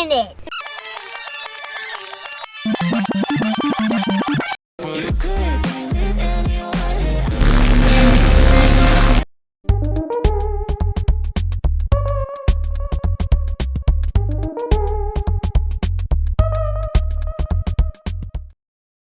in it.